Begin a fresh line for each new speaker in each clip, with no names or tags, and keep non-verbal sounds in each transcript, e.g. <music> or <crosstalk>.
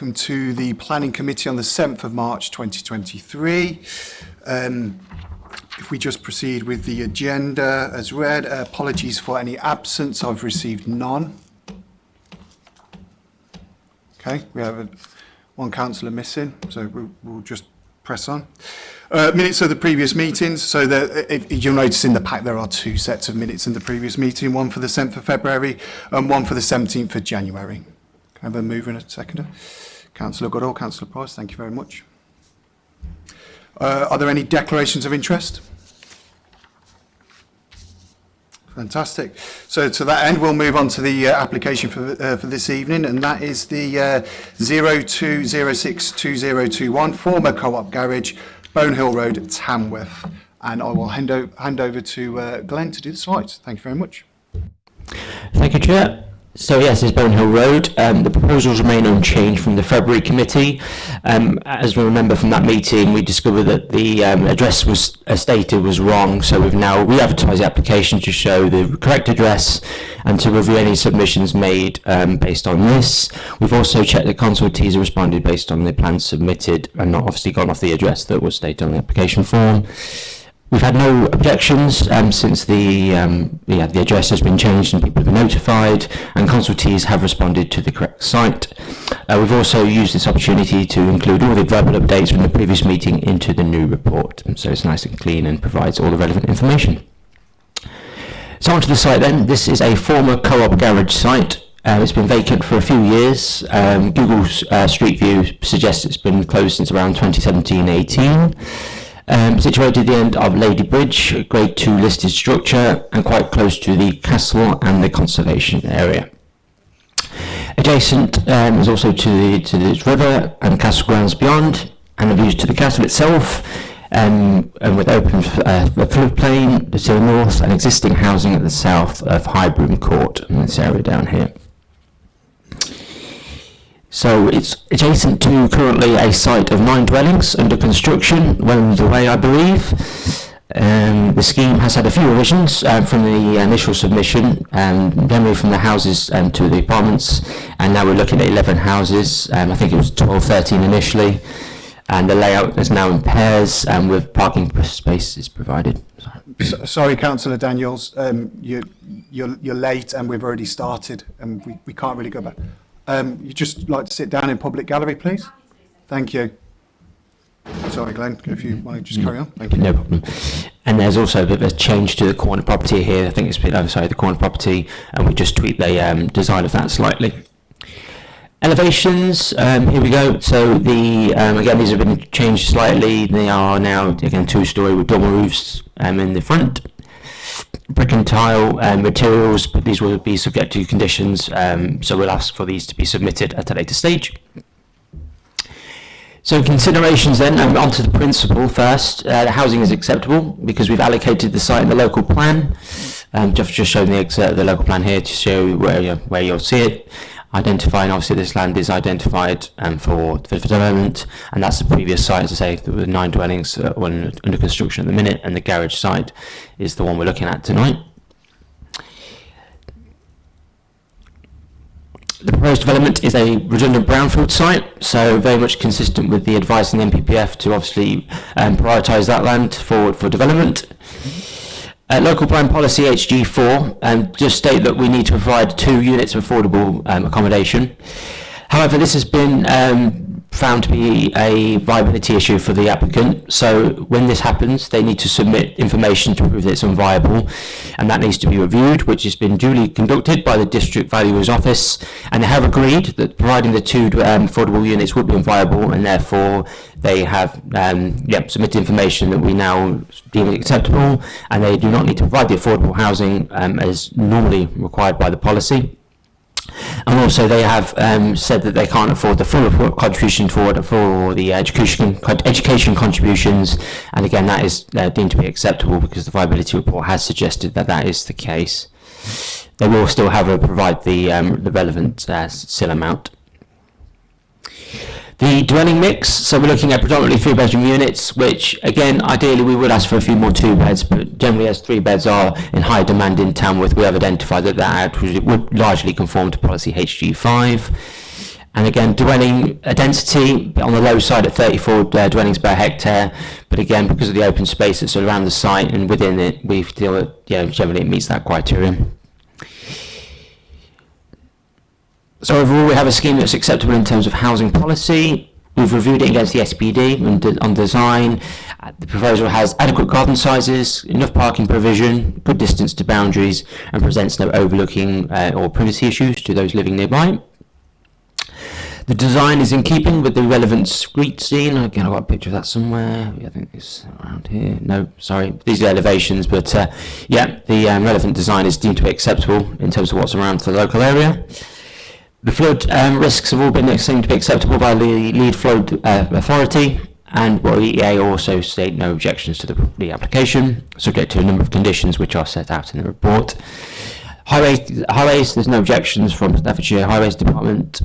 welcome to the Planning Committee on the 7th of March 2023. Um, if we just proceed with the agenda as read, uh, apologies for any absence, I've received none. Okay, we have a, one councillor missing, so we'll, we'll just press on. Uh, minutes of the previous meetings. So the, if, you'll notice in the pack there are two sets of minutes in the previous meeting, one for the 7th of February and one for the 17th of January. Can I have a mover and a seconder? Councillor Goodall, Councillor Price, thank you very much. Uh, are there any declarations of interest? Fantastic. So to that end, we'll move on to the uh, application for, uh, for this evening, and that is the uh, 02062021 former co-op garage, Bonehill Road, Tamworth. And I will hand, hand over to uh, Glenn to do the slides. Thank you very much.
Thank you, Chair. So yes, it's Bonehill Road. Um, the proposals remain unchanged from the February committee. Um, as we remember from that meeting, we discovered that the um, address was uh, stated was wrong. So we've now re-advertised the application to show the correct address and to review any submissions made um, based on this. We've also checked that consultees have responded based on the plans submitted and not obviously gone off the address that was stated on the application form. We've had no objections um, since the, um, yeah, the address has been changed and people have been notified and consultees have responded to the correct site. Uh, we've also used this opportunity to include all the verbal updates from the previous meeting into the new report. So it's nice and clean and provides all the relevant information. So onto the site then. This is a former co-op garage site. Uh, it's been vacant for a few years. Um, Google's uh, Street View suggests it's been closed since around 2017-18. Um, situated at the end of Lady Bridge, a grade 2 listed structure and quite close to the castle and the conservation area. Adjacent um, is also to the to this river and castle grounds beyond and the views to the castle itself um, and with open uh, floodplain to the north and existing housing at the south of Highbroom Court in this area down here. So it's adjacent to currently a site of nine dwellings under construction, well underway I believe. Um, the scheme has had a few revisions uh, from the initial submission, um, generally from the houses um, to the apartments, and now we're looking at 11 houses. Um, I think it was 12, 13 initially, and the layout is now in pairs and with parking spaces provided.
So, sorry, Councillor Daniels, um, you, you're, you're late and we've already started and we, we can't really go back. Um, you just like to sit down in public gallery, please? Thank you. Sorry, Glenn, if you want to just carry on. Thank you.
No problem. And there's also a bit of a change to the corner property here. I think it's a bit outside the corner property, and we just tweak the um, design of that slightly. Elevations, um, here we go. So the um, again, these have been changed slightly. They are now again two-story with double roofs um, in the front brick and tile um, materials, but these will be subject to conditions, um, so we'll ask for these to be submitted at a later stage. So considerations then, um, onto the principle first. Uh, the housing is acceptable because we've allocated the site in the local plan. Um, just, just showing the excerpt of the local plan here to show where, you, where you'll see it identifying obviously this land is identified um, for, for development and that's the previous site as I say there were nine dwellings uh, under construction at the minute and the garage site is the one we're looking at tonight. The proposed development is a redundant brownfield site, so very much consistent with the advice in the NPPF to obviously um, prioritise that land for, for development. Uh, local plan policy HG4 um, just state that we need to provide two units of affordable um, accommodation. However, this has been um, found to be a viability issue for the applicant. So when this happens, they need to submit information to prove that it's unviable, and that needs to be reviewed, which has been duly conducted by the District Valuer's Office, and they have agreed that providing the two um, affordable units would be unviable, and therefore they have um, yep, submitted information that we now deem acceptable, and they do not need to provide the affordable housing um, as normally required by the policy. And also they have um, said that they can't afford the full contribution for, for the education, education contributions. And again, that is uh, deemed to be acceptable because the viability report has suggested that that is the case. They will still have to provide the, um, the relevant uh, amount. The dwelling mix, so we're looking at predominantly three bedroom units, which again, ideally we would ask for a few more two beds, but generally as three beds are in high demand in Tamworth, we have identified that that would largely conform to policy HG5. And again, dwelling density on the low side at 34 uh, dwellings per hectare, but again, because of the open space that's around the site and within it, we feel that generally it meets that criterion. So overall, we have a scheme that's acceptable in terms of housing policy. We've reviewed it against the SPD on, de- on design. Uh, The proposal has adequate garden sizes, enough parking provision, good distance to boundaries, and presents no overlooking uh, or privacy issues to those living nearby. The design is in keeping with the relevant street scene. Again, I've got a picture of that somewhere. I think it's around here. No, sorry, these are elevations, but uh, yeah, the um, relevant design is deemed to be acceptable in terms of what's around for the local area. The flood um, risks have all been seen to be acceptable by the lead flood uh, authority, and well, EA also state no objections to the, the application, subject to a number of conditions which are set out in the report. Highways, highways, there's no objections from Staffordshire Highways Department.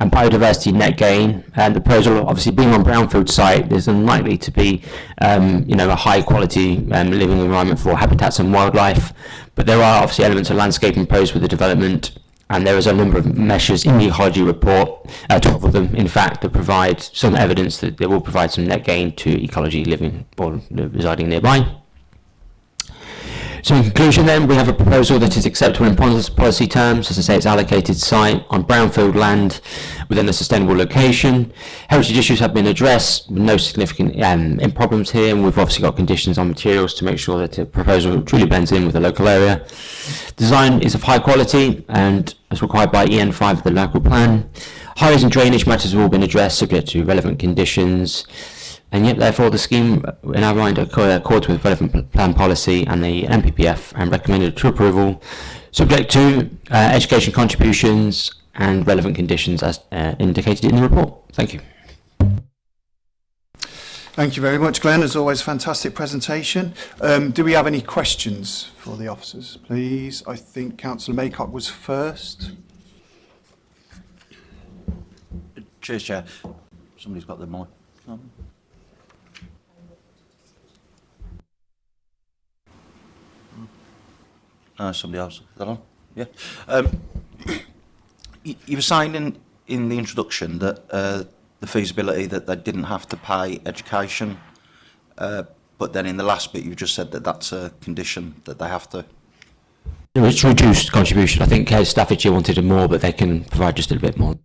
And biodiversity net gain, and the proposal obviously being on brownfield site, there's unlikely to be, um, you know, a high quality um, living environment for habitats and wildlife. But there are obviously elements of landscaping proposed with the development, and there is a number of measures in the ecology report, uh, 12 of them in fact, that provide some evidence that they will provide some net gain to ecology living or residing nearby. So in conclusion then, we have a proposal that is acceptable in policy terms. As I say, it's allocated site on brownfield land within a sustainable location. Heritage issues have been addressed, no significant um, problems here, and we've obviously got conditions on materials to make sure that the proposal truly blends in with the local area. Design is of high quality and as required by EN5 of the local plan. Highways and drainage matters have all been addressed, subject to relevant conditions. And yet, therefore, the scheme, uh, in our mind, accords with relevant plan policy and the NPPF and recommended to approval, subject to uh, education contributions and relevant conditions as uh, indicated in the report. Thank you.
Thank you very much, Glenn. As always, fantastic presentation. Um, do we have any questions for the officers, please? I think Councillor Maycock was first.
Cheers, Chair. Somebody's got the mic. Uh, somebody else. Is that on? Yeah. Um, <clears throat> you, you were saying in, in the introduction that uh, the feasibility that they didn't have to pay education, uh, but then in the last bit you just said that that's a condition that they have to.
It's reduced contribution. I think uh, Staffordshire wanted more, but they can provide just a little bit more.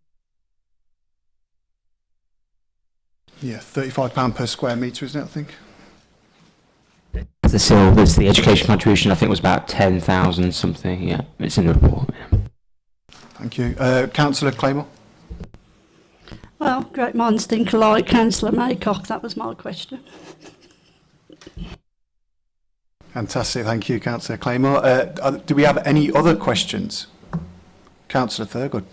Yeah, £35 per square metre, isn't it, I think?
the syllabus, the education contribution, I think was about 10,000 something. Yeah, it's in the report. Yeah.
Thank you. Uh, Councillor Claymore.
Well, great minds think alike, Councillor Maycock. That was my question.
Fantastic. Thank you, Councillor Claymore. Uh, do we have any other questions? Councillor Thurgood.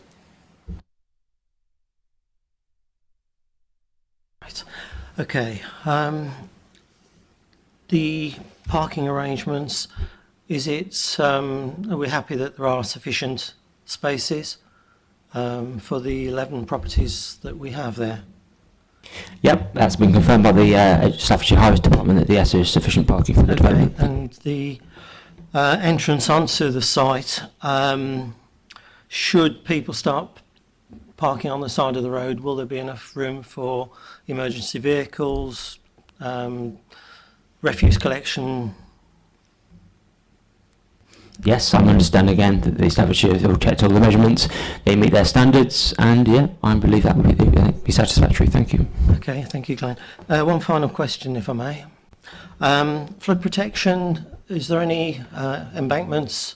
Right. Okay. Um, the parking arrangements, is it, um, are we happy that there are sufficient spaces um, for the 11 properties that we have there?
Yep, that's been confirmed by the uh, Staffordshire Highways Department that yes, there is sufficient parking for the
Okay.
development.
And the uh, entrance onto the site, um, should people start parking on the side of the road, will there be enough room for emergency vehicles, um, refuse collection,
Yes, I understand again that the Staffordshire have checked all the measurements, they meet their standards, and yeah, I believe that would be, uh, be satisfactory. Thank you.
Okay, thank you, Glenn. Uh, one final question, if I may. Um, flood protection, is there any uh, embankments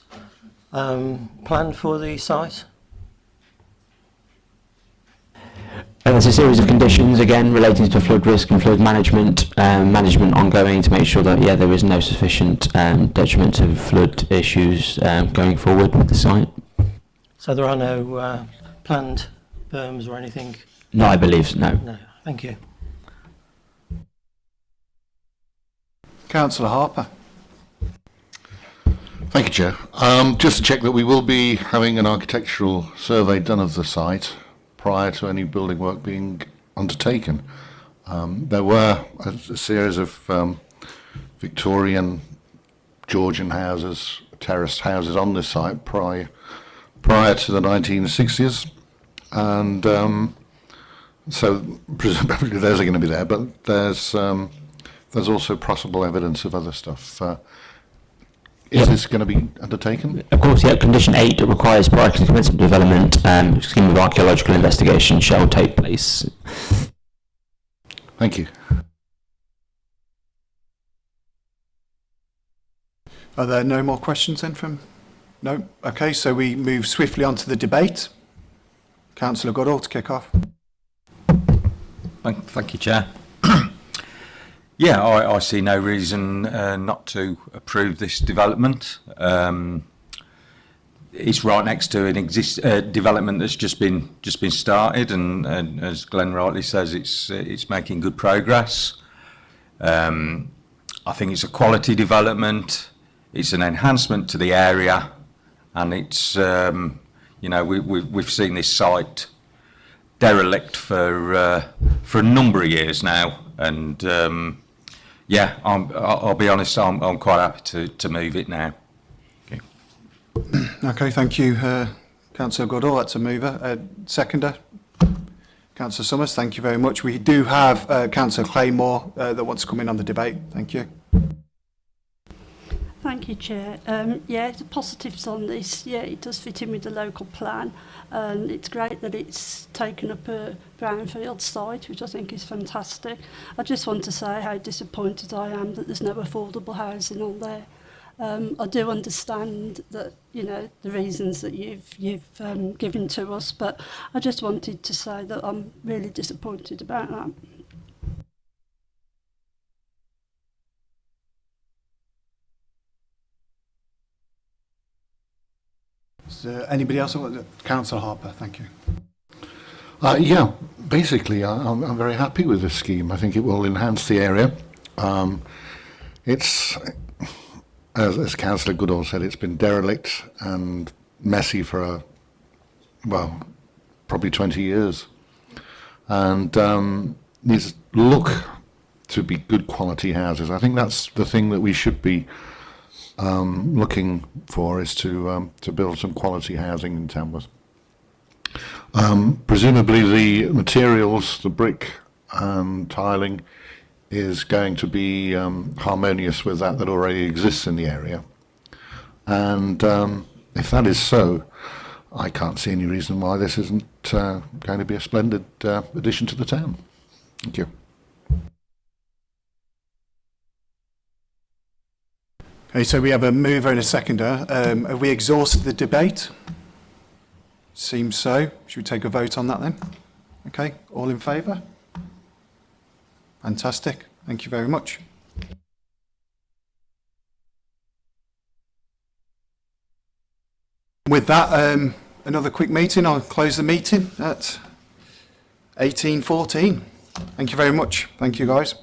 um, planned for the site?
And there's a series of conditions again relating to flood risk and flood management, um, management ongoing to make sure that yeah there is no sufficient um, detriment to flood issues um, going forward with the site.
So there are no uh, planned berms or anything?
No, I believe no.
No, thank you.
Councillor Harper?
Thank you, Chair. Um, just to check that we will be having an architectural survey done of the site prior to any building work being undertaken. Um, there were a, a series of um, Victorian, Georgian houses, terraced houses on this site prior, prior to the 1960s. and um, so presumably <laughs> those are going to be there. But there's um, there's also possible evidence of other stuff. Uh, is
Yep.
this going to be undertaken?
Of course, yeah, condition eight requires prior to commencement of development, um, scheme of archaeological investigation shall take place.
Thank you.
Are there no more questions then from? No? Okay, so we move swiftly on to the debate. Councillor Goodall to kick off.
Thank, thank you, Chair. Yeah, I, I see no reason uh, not to approve this development. Um, it's right next to an exist uh, development that's just been just been started, and, and as Glenn rightly says, it's uh, it's making good progress. Um, I think it's a quality development. It's an enhancement to the area, and it's um, you know we, we, we've seen this site derelict for uh, for a number of years now, and um, yeah, I'm, I'll be honest, I'm, I'm quite happy to, to move it now.
Okay, <clears throat> okay thank you, uh, Councillor Goodall. That's a mover. Uh, seconder, Councillor Summers, thank you very much. We do have uh, Councillor Claymore uh, that wants to come in on the debate. Thank you.
Thank you, Chair. Um, yeah, the positives on this, yeah, it does fit in with the local plan. Um, it's great that it's taken up a brownfield site, which I think is fantastic. I just want to say how disappointed I am that there's no affordable housing on there. Um, I do understand that, you know, the reasons that you've, you've um, given to us, but I just wanted to say that I'm really disappointed about that.
There anybody else? Councillor Harper, thank you.
Uh, yeah, basically, I, I'm, I'm very happy with this scheme. I think it will enhance the area. Um, it's, as, as Councillor Goodall said, it's been derelict and messy for a, well, probably 20 years. And um, these look to be good quality houses. I think that's the thing that we should be um, looking for is to um, to build some quality housing in Tamworth. Um, presumably the materials, the brick and tiling, is going to be um, harmonious with that that already exists in the area. And um, if that is so, I can't see any reason why this isn't uh, going to be a splendid uh, addition to the town. Thank you.
Okay, so we have a mover and a seconder. Uh, um, have we exhausted the debate? Seems so. Should we take a vote on that then? Okay, all in favour? Fantastic. Thank you very much. With that, um, another quick meeting. I'll close the meeting at 18.14. Thank you very much. Thank you, guys.